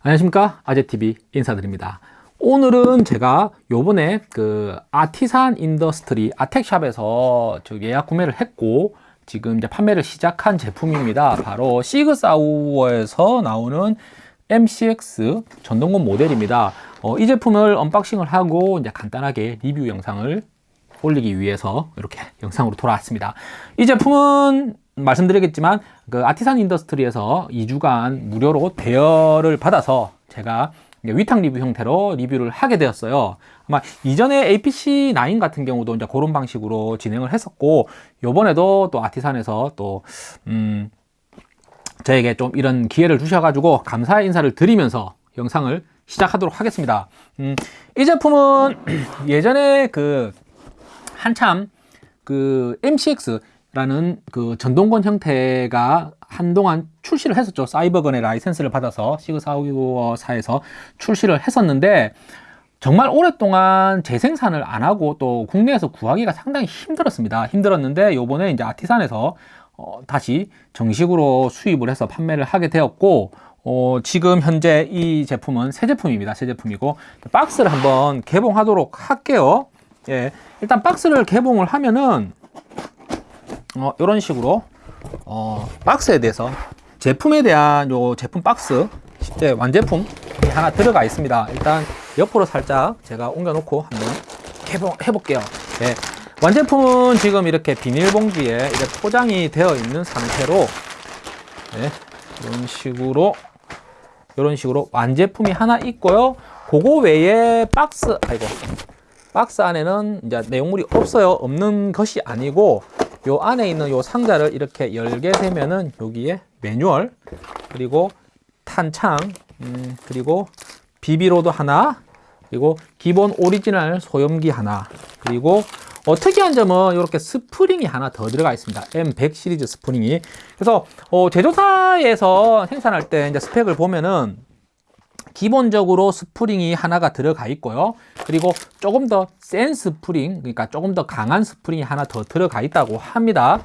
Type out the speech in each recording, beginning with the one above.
안녕하십니까? 아재TV 인사드립니다. 오늘은 제가 요번에 그 Artisan Industry 아텍샵에서 저 예약 구매를 했고 지금 이제 판매를 시작한 제품입니다. 바로 SIG Sauer에서 나오는 MCX 전동건 모델입니다. 어, 이 제품을 unboxing을 하고 이제 간단하게 리뷰 영상을 올리기 위해서 이렇게 영상으로 돌아왔습니다. 이 제품은 말씀드리겠지만 그 Artisan Industry에서 2주간 무료로 대여를 받아서 제가 위탁 리뷰 형태로 리뷰를 하게 되었어요. 아마 이전에 APC9 같은 경우도 이제 그런 방식으로 진행을 했었고 요번에도 또 Artisan에서 또 음, 저에게 좀 이런 기회를 주셔가지고 감사의 인사를 드리면서 영상을 시작하도록 하겠습니다. 음, 이 제품은 예전에 그 한참 그 MCX 라는 그 전동건 형태가 한동안 출시를 했었죠. 사이버건의 라이센스를 받아서 시그사우어사에서 출시를 했었는데 정말 오랫동안 재생산을 안 하고 또 국내에서 구하기가 상당히 힘들었습니다. 힘들었는데 요번에 이제 아티산에서 어, 다시 정식으로 수입을 해서 판매를 하게 되었고 어, 지금 현재 이 제품은 새 제품입니다. 새 제품이고 박스를 한번 개봉하도록 할게요. 예, 일단 박스를 개봉을 하면은 어, 이런 식으로 어, 박스에 대해서 제품에 대한 요 제품 박스 실제 완제품 하나 들어가 있습니다 일단 옆으로 살짝 제가 옮겨 놓고 한번 개봉해 볼게요 네. 완제품은 지금 이렇게 비닐봉지에 이렇게 포장이 되어 있는 상태로 네. 이런 식으로 이런 식으로 완제품이 하나 있고요 그거 외에 박스 아이고 박스 안에는 이제 내용물이 없어요 없는 것이 아니고 요 안에 있는 요 상자를 이렇게 열게 되면은 여기에 매뉴얼 그리고 탄창 음, 그리고 BB loader 하나 그리고 기본 오리지널 소염기 하나 그리고 어, 특이한 점은 이렇게 스프링이 하나 더 들어가 있습니다. M100 시리즈 스프링이. 그래서 어, 제조사에서 생산할 때 이제 스펙을 보면은 기본적으로 스프링이 하나가 들어가 있고요. 그리고 조금 더 센 스프링 그러니까 조금 더 강한 스프링이 하나 더 들어가 있다고 합니다.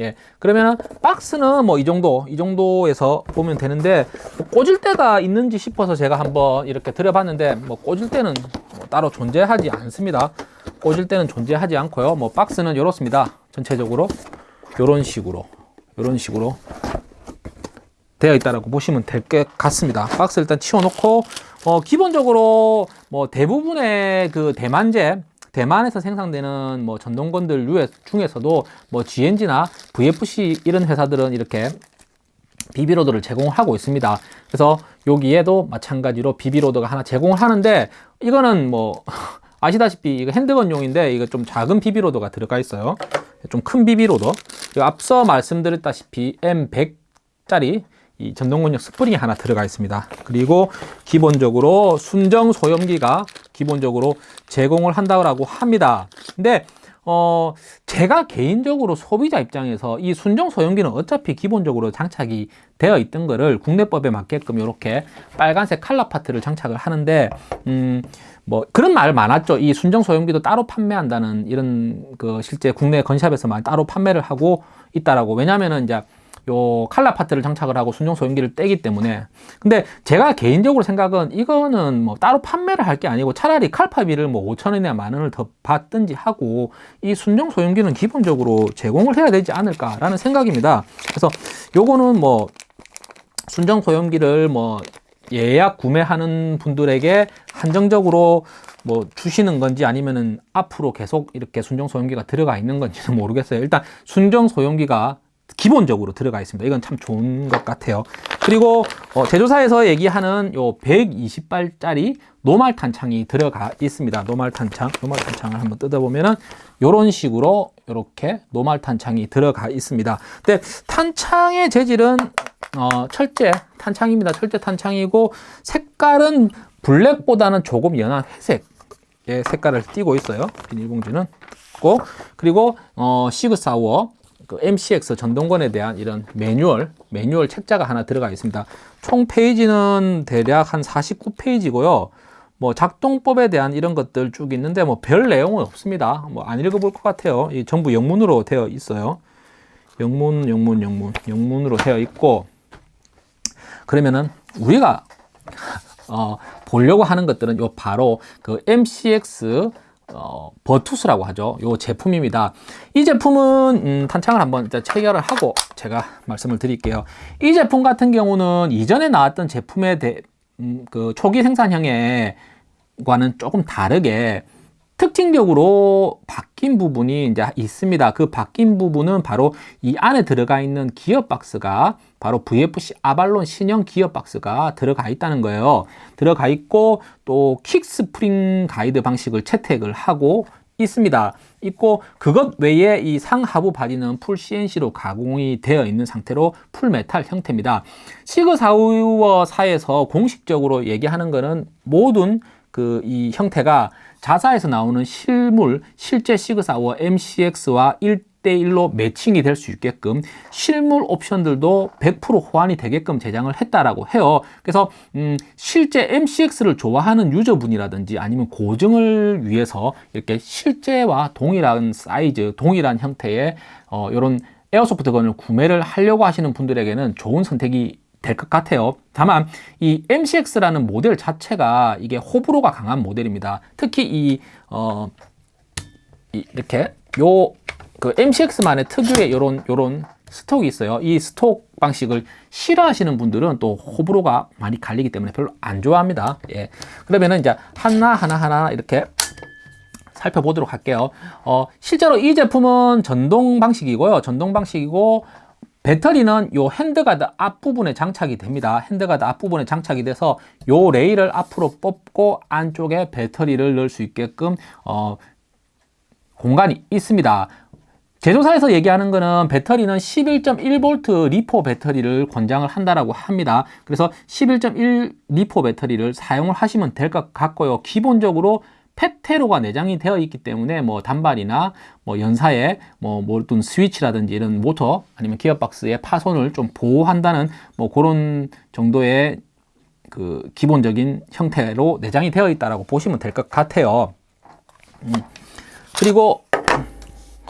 예 그러면 박스는 뭐 이 정도 이 정도에서 보면 되는데 뭐 꽂을 때가 있는지 싶어서 제가 한번 이렇게 들여봤는데 뭐 꽂을 때는 뭐 따로 존재하지 않습니다. 꽂을 때는 존재하지 않고요. 뭐 박스는 이렇습니다. 전체적으로 이런 식으로 이런 식으로 되어 있다라고 보시면 될 것 같습니다. 박스 일단 치워놓고 어, 기본적으로 뭐 대부분의 그 대만제 대만에서 생산되는 뭐 전동건들 중에서도 뭐 GNG나 VFC 이런 회사들은 이렇게 비비로드를 제공하고 있습니다. 그래서 여기에도 마찬가지로 비비로드가 하나 제공을 하는데 이거는 뭐 아시다시피 이거 핸드건용인데 이거 좀 작은 비비로드가 들어가 있어요. 좀 큰 BB loader. 앞서 말씀드렸다시피 M100짜리 이 전동건력 스프링이 하나 들어가 있습니다. 그리고 기본적으로 순정 소염기가 기본적으로 제공을 한다고 합니다. 근데 어 제가 개인적으로 소비자 입장에서 이 순정 소염기는 어차피 기본적으로 장착이 되어 있던 거를 국내법에 맞게끔 이렇게 빨간색 칼라 파트를 장착을 하는데 음 뭐 그런 말 많았죠. 이 순정 소염기도 따로 판매한다는 이런 그 실제 국내 gun shop에서만 따로 판매를 하고 있다라고. 왜냐면은 이제 요 칼라 파트를 장착을 하고 순정 소형기를 떼기 때문에. 근데 제가 개인적으로 생각은 이거는 뭐 따로 판매를 할 게 아니고 차라리 칼파비를 뭐 5천원이나 만원을 더 받든지 하고 이 순정 소형기는 기본적으로 제공을 해야 되지 않을까 라는 생각입니다. 그래서 요거는 뭐 순정 소형기를 뭐 예약 구매하는 분들에게 한정적으로 뭐 주시는 건지 아니면은 앞으로 계속 이렇게 순정 소형기가 들어가 있는 건지는 모르겠어요. 일단 순정 소형기가 기본적으로 들어가 있습니다. 이건 참 좋은 것 같아요. 그리고 어, 제조사에서 얘기하는 요 120발짜리 노말 탄 창이 들어가 있습니다. 노말 탄 창, 노말 탄 창을 한번 뜯어보면은 이런 식으로 이렇게 노말 탄 창이 들어가 있습니다. 근데 탄창의 재질은 어, 철제 탄창입니다. 철제 탄창이고 색깔은 블랙보다는 조금 연한 회색의 색깔을 띠고 있어요. 비닐봉지는. 그리고 어, 시그사워 그 MCX 전동건에 대한 이런 매뉴얼, 매뉴얼 책자가 하나 들어가 있습니다. 총 페이지는 대략 한 49페이지고요. 뭐 작동법에 대한 이런 것들 쭉 있는데 뭐 별 내용은 없습니다. 뭐 안 읽어볼 것 같아요. 이 전부 영문으로 되어 있어요. 영문, 영문, 영문, 영문으로 되어 있고 그러면은 우리가 어, 보려고 하는 것들은 요 바로 그 MCX 어, 버투스라고 하죠. 요 제품입니다. 이 제품은 음, 탄창을 한번 체결을 하고 제가 말씀을 드릴게요. 이 제품 같은 경우는 이전에 나왔던 제품에 대, 음, 그 초기 생산형에 과는 조금 다르게 특징적으로 바뀐 부분이 이제 있습니다. 그 바뀐 부분은 바로 이 안에 들어가 있는 기어 박스가 바로 VFC 아발론 신형 기어 박스가 들어가 있다는 거예요. 들어가 있고 또 quick spring guide 방식을 채택을 하고 있습니다. 있고 그것 외에 이 상하부 바디는 full CNC로 가공이 되어 있는 상태로 full metal 형태입니다. SIG Sauer사에서 공식적으로 얘기하는 것은 모든 그 이 형태가 자사에서 나오는 실물 실제 SIG Sauer MCX와 1대1로 매칭이 될 수 있게끔 실물 옵션들도 100% 호환이 되게끔 제작을 했다라고 해요. 그래서 음, 실제 MCX를 좋아하는 user분이라든지 아니면 고증을 위해서 이렇게 실제와 동일한 사이즈, 동일한 형태의 어, 이런 airsoft gun을 구매를 하려고 하시는 분들에게는 좋은 선택이 될 것 같아요. 다만 이 MCX라는 모델 자체가 이게 호불호가 강한 모델입니다. 특히 이 어, 이, 이렇게 요 그 MCX만의 특유의 요런 요런 stock이 있어요. 이 stock 방식을 싫어하시는 분들은 또 호불호가 많이 갈리기 때문에 별로 안 좋아합니다. 예. 그러면은 이제 하나 하나 하나 이렇게 살펴보도록 할게요. 어, 실제로 이 제품은 전동 방식이고요. 전동 방식이고 배터리는 요 handguard 앞부분에 장착이 됩니다. handguard 앞부분에 장착이 돼서 요 레일을 앞으로 뽑고 안쪽에 배터리를 넣을 수 있게끔 어, 공간이 있습니다. 제조사에서 얘기하는 거는 배터리는 11.1V 리포 배터리를 권장을 한다라고 합니다. 그래서 11.1 리포 배터리를 사용을 하시면 될 것 같고요. 기본적으로 페테로가 내장이 되어 있기 때문에 뭐 단발이나 뭐 연사에 뭐 어떤 스위치라든지 이런 모터 아니면 기어박스의 파손을 좀 보호한다는 뭐 그런 정도의 그 기본적인 형태로 내장이 되어 있다라고 보시면 될 것 같아요. 음. 그리고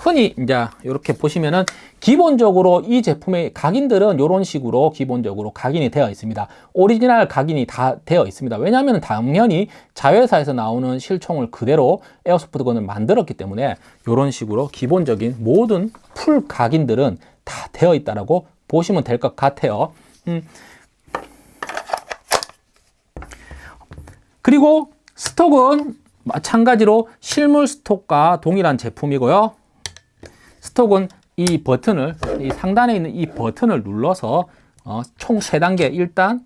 흔히 이제 이렇게 보시면은 기본적으로 이 제품의 각인들은 이런 식으로 기본적으로 각인이 되어 있습니다. 오리지널 각인이 다 되어 있습니다. 왜냐하면 당연히 자회사에서 나오는 실총을 그대로 airsoft gun을 만들었기 때문에 이런 식으로 기본적인 모든 full 각인들은 다 되어 있다라고 보시면 될 것 같아요. 음. 그리고 스톡은 마찬가지로 실물 스톡과 동일한 제품이고요. 스톡은 이 버튼을 이 상단에 있는 이 버튼을 눌러서 어, 총 3단계 1단,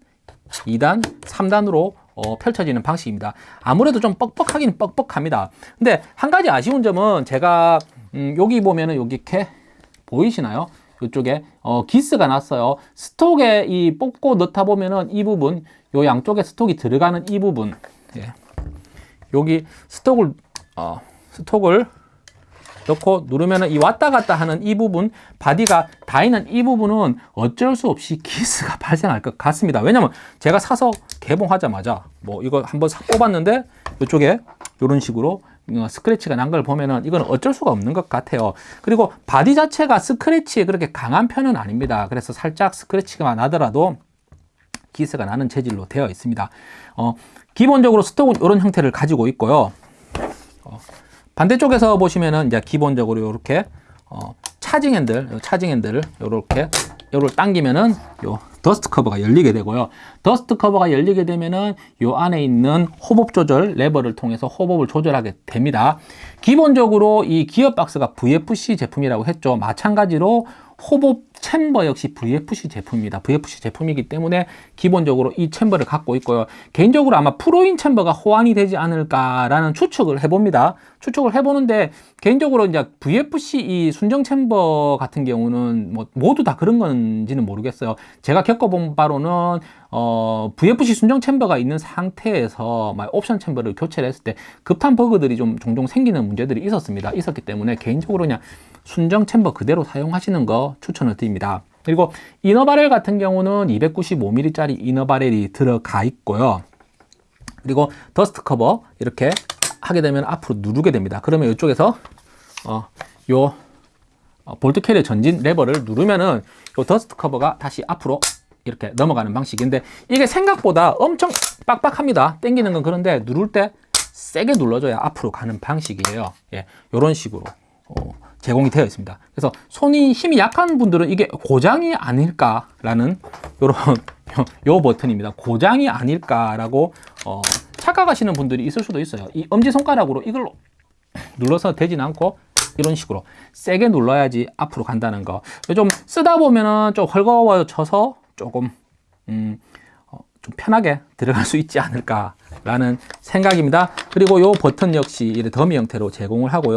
2단, 3단으로 어, 펼쳐지는 방식입니다. 아무래도 좀 뻑뻑하긴 뻑뻑합니다. 근데 한 가지 아쉬운 점은 제가 음, 여기 보면은 여기 이렇게 보이시나요? 이쪽에 어, 기스가 났어요. 스톡에 이 뽑고 넣다 보면은 이 부분, 요 양쪽에 stock이 들어가는 이 부분, 예. 여기 stock을 어, stock을 넣고 누르면 이 왔다 갔다 하는 이 부분 바디가 닿이는 이 부분은 어쩔 수 없이 기스가 발생할 것 같습니다. 왜냐면 제가 사서 개봉하자마자 뭐 이거 한번 사 뽑았는데 이쪽에 이런 식으로 어, scratch가 난 걸 보면은 이건 어쩔 수가 없는 것 같아요. 그리고 바디 자체가 scratch에 그렇게 강한 편은 아닙니다. 그래서 살짝 scratch가 나더라도 기스가 나는 재질로 되어 있습니다. 어, 기본적으로 stock은 이런 형태를 가지고 있고요. 어, 반대쪽에서 보시면은 이제 기본적으로 이렇게 어, charging handle, charging handle을 이렇게 요를 당기면은 요 dust cover가 열리게 되고요. dust cover가 열리게 되면은 요 안에 있는 hop-up 조절 레버를 통해서 hop-up을 조절하게 됩니다. 기본적으로 이 기어 박스가 VFC 제품이라고 했죠. 마찬가지로 호법 챔버 역시 VFC 제품입니다. VFC 제품이기 때문에 기본적으로 이 챔버를 갖고 있고요. 개인적으로 아마 프로인 챔버가 호환이 되지 않을까라는 추측을 해봅니다. 추측을 해보는데 개인적으로 이제 VFC 이 순정 챔버 같은 경우는 뭐 모두 다 그런 건지는 모르겠어요. 제가 겪어본 바로는 어, VFC 순정 챔버가 있는 상태에서 막 옵션 챔버를 교체를 했을 때 급한 버그들이 좀 종종 생기는 문제들이 있었습니다. 있었기 때문에 개인적으로 그냥 순정 chamber 그대로 사용하시는 거 추천을 드립니다. 그리고 inner barrel 같은 경우는 295mm짜리 inner barrel이 들어가 있고요. 그리고 dust cover 이렇게 하게 되면 앞으로 누르게 됩니다. 그러면 이쪽에서 어, 요 어, bolt carrier 전진 레버를 누르면은 요 dust cover가 다시 앞으로 이렇게 넘어가는 방식인데 이게 생각보다 엄청 빡빡합니다. 당기는 건 그런데 누를 때 세게 눌러줘야 앞으로 가는 방식이에요. 예, 이런 식으로 어, 제공이 되어 있습니다. 그래서 손이 힘이 약한 분들은 이게 고장이 아닐까라는 이런 요 버튼입니다. 고장이 아닐까라고 어, 착각하시는 분들이 있을 수도 있어요. 이 엄지 손가락으로 이걸로 눌러서 되진 않고 이런 식으로 세게 눌러야지 앞으로 간다는 거. 좀 쓰다 보면은 좀 헐거워져서 조금 음, 어, 좀 편하게 들어갈 수 있지 않을까 라는 생각입니다. 그리고 이 버튼 역시 이렇게 더미 형태로 제공을 하고요.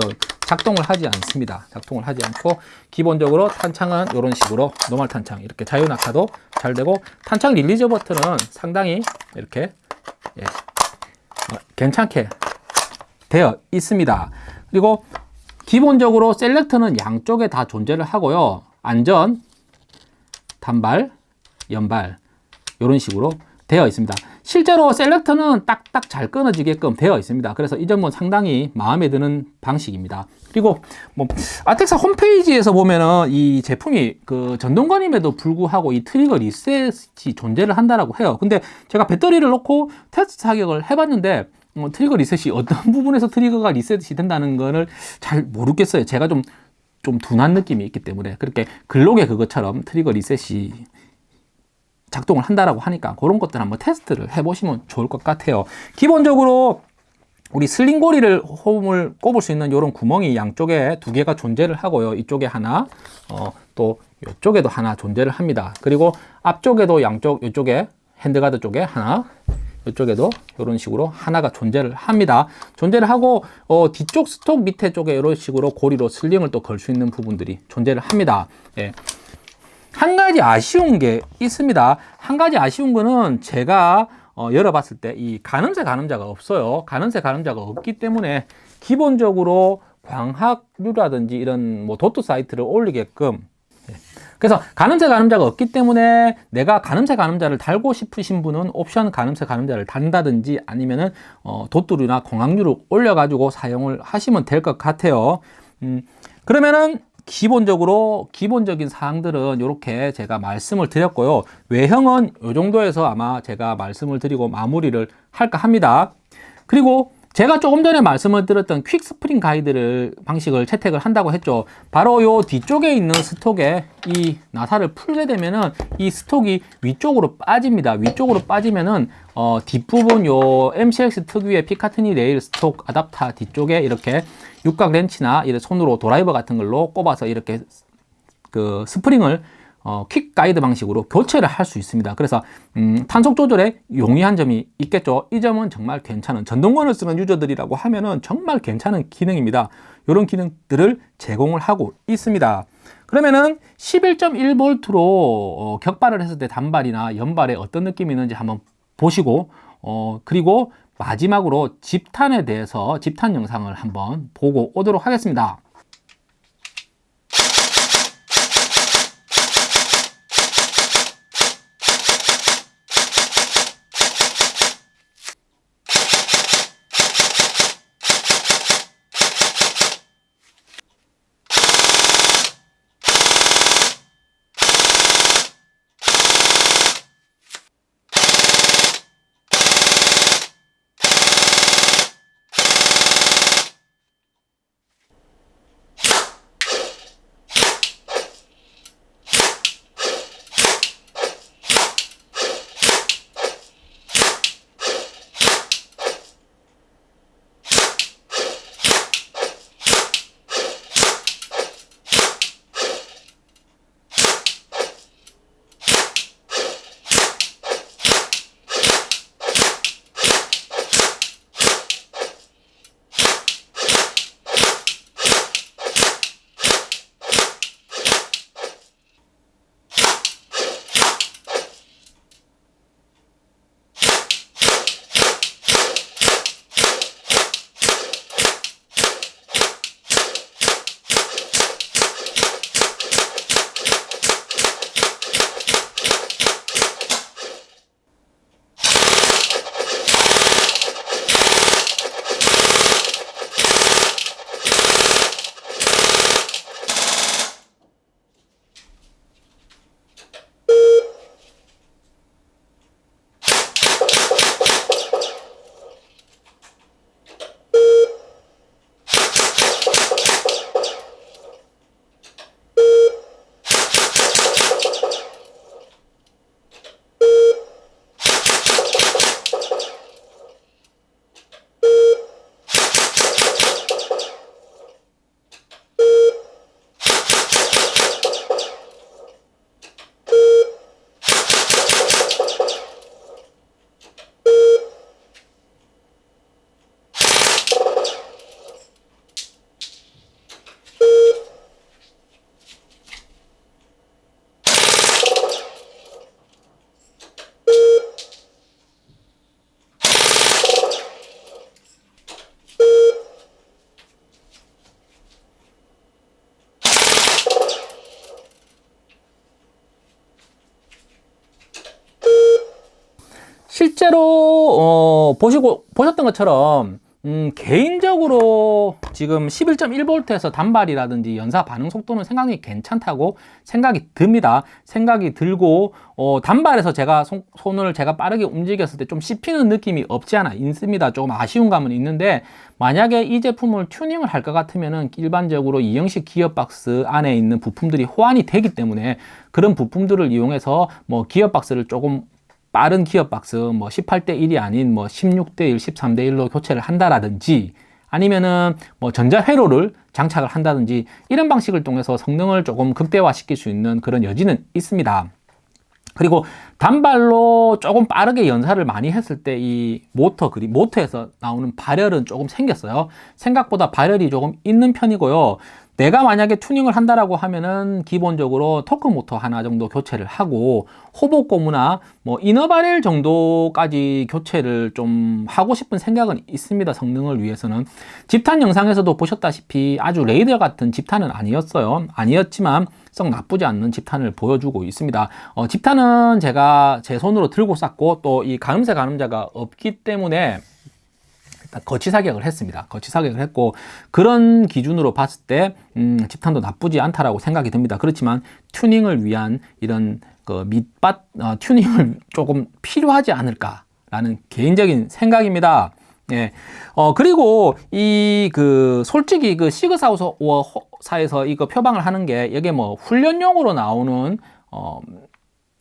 작동을 하지 않습니다. 작동을 하지 않고 기본적으로 탄창은 이런 식으로 normal 탄창 이렇게 자유 낙하도 잘 되고 탄창 release 버튼은 상당히 이렇게 예, 어, 괜찮게 되어 있습니다. 그리고 기본적으로 selector는 양쪽에 다 존재를 하고요. 안전, 단발, 연발 이런 식으로 되어 있습니다. 실제로 selector는 딱딱 잘 끊어지게끔 되어 있습니다. 그래서 이 점은 상당히 마음에 드는 방식입니다. 그리고 뭐 아텍사 홈페이지에서 보면은 이 제품이 그 전동건임에도 불구하고 이 trigger reset이 존재를 한다라고 해요. 근데 제가 배터리를 놓고 테스트 사격을 해봤는데 어, trigger reset이 어떤 부분에서 trigger가 reset이 된다는 거를 잘 모르겠어요. 제가 좀, 좀 둔한 느낌이 있기 때문에 그렇게 글록에 그것처럼 trigger reset이 작동을 한다라고 하니까 그런 것들 한번 테스트를 해보시면 좋을 것 같아요. 기본적으로 우리 sling고리를 홈을 꼽을 수 있는 이런 구멍이 양쪽에 두 개가 존재를 하고요. 이쪽에 하나, 어, 또 이쪽에도 하나 존재를 합니다. 그리고 앞쪽에도 양쪽, 이쪽에 handguard 쪽에 하나, 이쪽에도 이런 식으로 하나가 존재를 합니다. 존재를 하고 어, 뒤쪽 스톡 밑에 쪽에 이런 식으로 고리로 슬링을 또 걸 수 있는 부분들이 존재를 합니다. 예. 한 가지 아쉬운 게 있습니다. 한 가지 아쉬운 거는 제가 어, 열어봤을 때 이 가늠쇠 가늠자가 없어요. 가늠쇠 가늠자가 없기 때문에 기본적으로 광학류라든지 이런 뭐 도트 사이트를 올리게끔 예. 그래서 가늠쇠 가늠자가 없기 때문에 내가 가늠쇠 가늠자를 달고 싶으신 분은 옵션 가늠쇠 가늠자를 단다든지 아니면은 어, dot류나 광학류를 올려가지고 사용을 하시면 될 것 같아요. 음, 그러면은 기본적으로 기본적인 사항들은 이렇게 제가 말씀을 드렸고요. 외형은 이 정도에서 아마 제가 말씀을 드리고 마무리를 할까 합니다. 그리고 제가 조금 전에 말씀을 드렸던 quick spring guide를 방식을 채택을 한다고 했죠. 바로 요 뒤쪽에 있는 stock에 이 나사를 풀게 되면은 이 stock이 위쪽으로 빠집니다. 위쪽으로 빠지면은 어, 뒷부분 요 MCX 특유의 Picatinny rail stock adapter 뒤쪽에 이렇게 육각 렌치나 이런 손으로 드라이버 같은 걸로 꼽아서 이렇게 그 스프링을 어, quick guide 방식으로 교체를 할 수 있습니다. 그래서 음, 탄속 조절에 용이한 점이 있겠죠. 이 점은 정말 괜찮은 전동건을 쓰는 user들이라고 하면은 정말 괜찮은 기능입니다. 이런 기능들을 제공을 하고 있습니다. 그러면은 11.1V로 어, 격발을 했을 때 단발이나 연발에 어떤 느낌이 있는지 한번 보시고 어, 그리고 마지막으로 집탄에 대해서 집탄 영상을 한번 보고 오도록 하겠습니다. 보시고 보셨던 것처럼 음, 개인적으로 지금 11.1V에서 단발이라든지 연사 반응 속도는 생각이 괜찮다고 생각이 듭니다. 생각이 들고 어, 단발에서 제가 손, 손을 제가 빠르게 움직였을 때 좀 씹히는 느낌이 없지 않아 있습니다. 조금 아쉬운 감은 있는데 만약에 이 제품을 튜닝을 할 것 같으면 은 일반적으로 이형식 기어박스 안에 있는 부품들이 호환이 되기 때문에 그런 부품들을 이용해서 뭐 기어박스를 조금 빠른 기어박스 뭐 18대 1이 아닌 뭐 16대 1, 13대 1로 교체를 한다라든지 아니면은 뭐 전자회로를 장착을 한다든지 이런 방식을 통해서 성능을 조금 극대화시킬 수 있는 그런 여지는 있습니다. 그리고 단발로 조금 빠르게 연사를 많이 했을 때 이 모터 그리 모터에서 나오는 발열은 조금 생겼어요. 생각보다 발열이 조금 있는 편이고요. 내가 만약에 튜닝을 한다라고 하면은 기본적으로 토크 모터 하나 정도 교체를 하고 호복 고무나 뭐 이너바렐 정도까지 교체를 좀 하고 싶은 생각은 있습니다. 성능을 위해서는 집탄 영상에서도 보셨다시피 아주 레이더 같은 집탄은 아니었어요. 아니었지만 썩 나쁘지 않는 집탄을 보여주고 있습니다. 어, 집탄은 제가 제 손으로 들고 쌌고 또 이 가늠쇠 가늠자가 없기 때문에 거치 사격을 했습니다. 거치 사격을 했고 그런 기준으로 봤을 때 음, 집탄도 나쁘지 않다라고 생각이 듭니다. 그렇지만 튜닝을 위한 이런 그 밑밭 어, 튜닝을 조금 필요하지 않을까라는 개인적인 생각입니다. 예. 어, 그리고 이 그 솔직히 그 시그사우사에서 이거 표방을 하는 게 이게 뭐 훈련용으로 나오는 어,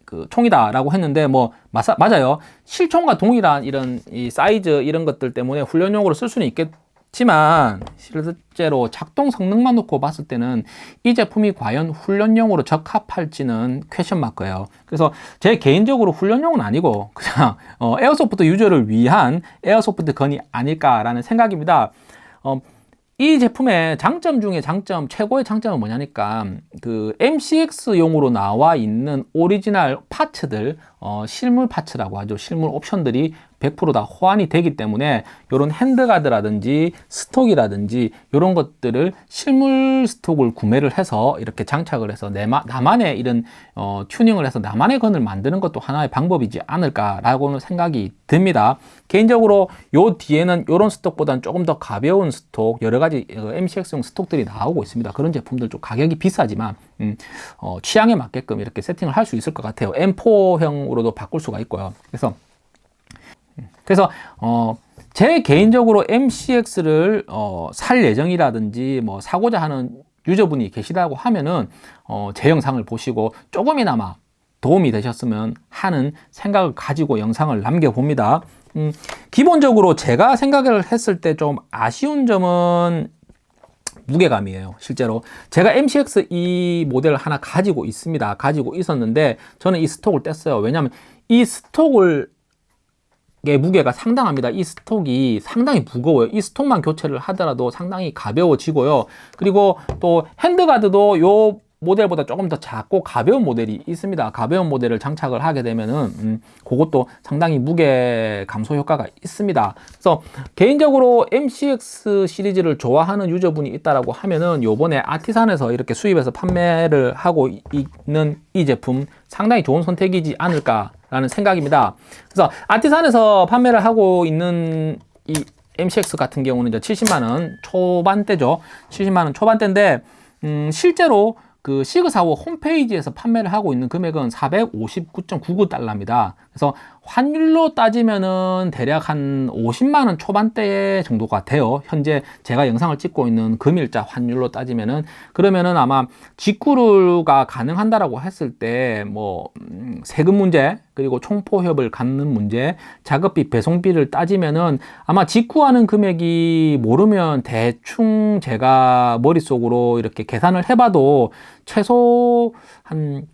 그 총이다라고 했는데 뭐 맞아, 맞아요. 실총과 동일한 이런 이 사이즈 이런 것들 때문에 훈련용으로 쓸 수는 있겠지만 실제로 작동 성능만 놓고 봤을 때는 이 제품이 과연 훈련용으로 적합할지는 question mark예요. 그래서 제 개인적으로 훈련용은 아니고 그냥 어, airsoft user를 위한 airsoft gun이 아닐까라는 생각입니다. 어, 이 제품의 장점 중에 장점, 최고의 장점은 뭐냐니까 그 MCX용으로 나와 있는 오리지널 parts들 어, 실물 파츠라고 하죠. 실물 옵션들이 100%다 호환이 되기 때문에 이런 handguard라든지 stock이라든지 이런 것들을 실물 stock을 구매를 해서 이렇게 장착을 해서 내마, 나만의 이런 어, 튜닝을 해서 나만의 건을 만드는 것도 하나의 방법이지 않을까라고는 생각이 듭니다. 개인적으로 요 뒤에는 이런 스톡보다는 조금 더 가벼운 스톡 여러 가지 어, MCX용 스톡들이 나오고 있습니다. 그런 제품들 좀 가격이 비싸지만 음, 어, 취향에 맞게끔 이렇게 세팅을 할 수 있을 것 같아요. M4형 으로도 바꿀 수가 있고요. 그래서 그래서 어, 제 개인적으로 MCX를 어, 살 예정이라든지 뭐 사고자 하는 유저분이 계시다고 하면은 어, 제 영상을 보시고 조금이나마 도움이 되셨으면 하는 생각을 가지고 영상을 남겨봅니다. 음, 기본적으로 제가 생각을 했을 때 좀 아쉬운 점은 무게감이에요 실제로 제가 MCX 이 모델을 하나 가지고 있습니다 가지고 있었는데 저는 이 스톡을 뗐어요 왜냐하면 이 스톡을 무게가 상당합니다. 이 스톡이 상당히 무거워요. 이 스톡만 교체를 하더라도 상당히 가벼워지고요. 그리고 또 핸드가드도 요 모델보다 조금 더 작고 가벼운 모델이 있습니다. 가벼운 모델을 장착을 하게 되면은 음, 그것도 상당히 무게 감소 효과가 있습니다. 그래서 개인적으로 MCX 시리즈를 좋아하는 유저분이 있다라고 하면은 요번에 아티산에서 이렇게 수입해서 판매를 하고 있는 이 제품 상당히 좋은 선택이지 않을까 라는 생각입니다. 그래서 아티산에서 판매를 하고 있는 이 MCX 같은 경우는 이제 70만 원 초반대죠. 70만 원 초반대인데 음, 실제로 그 시그사워 홈페이지에서 판매를 하고 있는 금액은 459.99달러입니다. 그래서 환율로 따지면은 대략 한 50만원 초반대 정도가 돼요. 현재 제가 영상을 찍고 있는 금일자 환율로 따지면은 그러면은 아마 직구가 가능한다라고 했을 때뭐 음, 세금 문제 그리고 총포협을 갖는 문제 작업비 배송비를 따지면은 아마 직구하는 금액이 모르면 대충 제가 머릿속으로 이렇게 계산을 해봐도 최소 한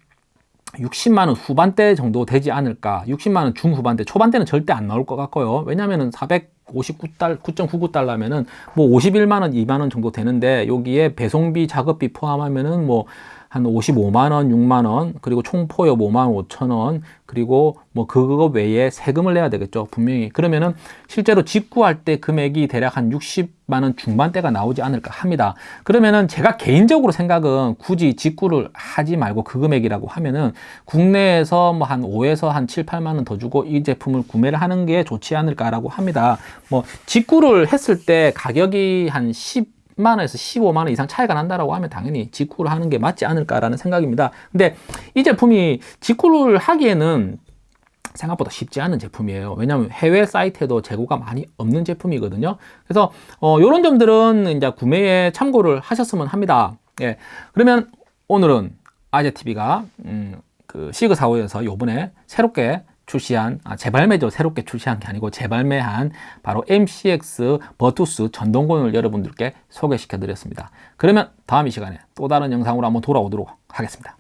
60만 원 후반대 정도 되지 않을까. 60만 원 중후반대 초반대는 절대 안 나올 것 같고요. 왜냐면은 459달 9.99달러면은 뭐 51만 원 2만 원 정도 되는데 여기에 배송비 작업비 포함하면은 뭐 한 55만원, 6만원, 그리고 총포엽 5만 5천원, 그리고 뭐 그거 외에 세금을 내야 되겠죠. 분명히. 그러면은 실제로 직구할 때 금액이 대략 한 60만원 중반대가 나오지 않을까 합니다. 그러면은 제가 개인적으로 생각은 굳이 직구를 하지 말고 그 금액이라고 하면은 국내에서 뭐 한 5에서 한 7, 8만원 더 주고 이 제품을 구매를 하는 게 좋지 않을까라고 합니다. 뭐 직구를 했을 때 가격이 한 10, 10만 원에서 15만 원 이상 차이가 난다라고 하면 당연히 직구를 하는 게 맞지 않을까라는 생각입니다. 근데 이 제품이 직구를 하기에는 생각보다 쉽지 않은 제품이에요. 왜냐하면 해외 사이트에도 재고가 많이 없는 제품이거든요. 그래서 어, 이런 점들은 이제 구매에 참고를 하셨으면 합니다. 예, 그러면 오늘은 아재TV가 음, 그 시그사우에서 요번에 새롭게 출시한 아, 재발매죠 새롭게 출시한 게 아니고 재발매한 바로 MCX 버투스 전동권을 여러분들께 소개시켜 드렸습니다. 그러면 다음 이 시간에 또 다른 영상으로 한번 돌아오도록 하겠습니다